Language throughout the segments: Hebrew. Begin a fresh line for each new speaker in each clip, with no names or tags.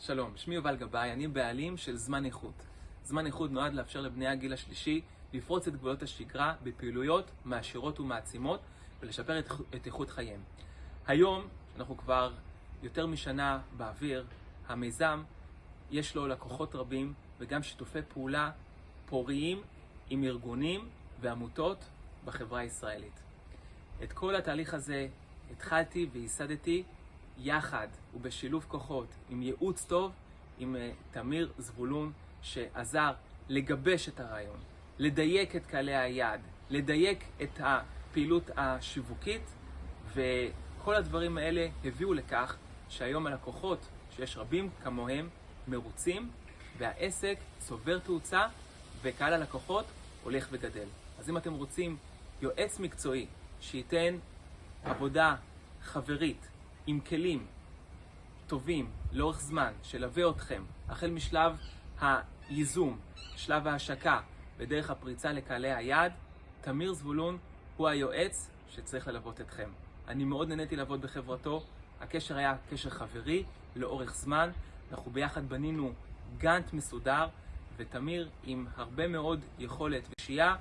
שלום, שמי יובל גבאי, אני בעלים של זמן איכות. זמן איכות נועד לאפשר לבני הגיל השלישי לפרוץ את גבולות השגרה בפעילויות מעשירות ומעצימות ולשפר את, את איכות חייהם. היום, אנחנו כבר יותר משנה באוויר, המיזם יש לו לקוחות רבים וגם שיתופי פעולה פוריים עם ארגונים ועמותות בחברה הישראלית. את כל התהליך הזה התחלתי וייסדתי יחד ובשילוב כוחות, עם ייעוץ טוב, עם uh, תמיר זבולון, שעזר לגבש את הרעיון, לדייק את קהלי היעד, לדייק את הפעילות השיווקית, וכל הדברים האלה הביאו לכך שהיום הלקוחות, שיש רבים כמוהם, מרוצים, והעסק צובר תאוצה, וקהל הלקוחות הולך וגדל. אז אם אתם רוצים יועץ מקצועי שייתן עבודה חברית, עם כלים טובים לאורך זמן, שלווה אתכם, החל משלב הייזום, שלב ההשקה ודרך הפריצה לקהלי היעד, תמיר זבולון הוא היועץ שצריך ללוות אתכם. אני מאוד נהניתי לעבוד בחברתו, הקשר היה קשר חברי לאורך זמן, אנחנו ביחד בנינו גאנט מסודר, ותמיר עם הרבה מאוד יכולת ושייה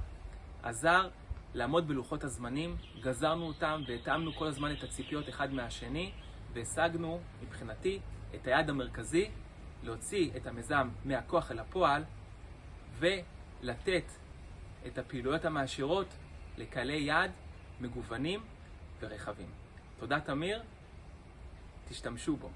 עזר לעמוד בלוחות הזמנים, גזרנו אותם והתאמנו כל הזמן את הציפיות אחד מהשני והשגנו מבחינתי את היעד המרכזי להוציא את המיזם מהכוח אל הפועל ולתת את הפעילויות המעשירות לקהלי יעד מגוונים ורחבים. תודה תמיר, תשתמשו בו.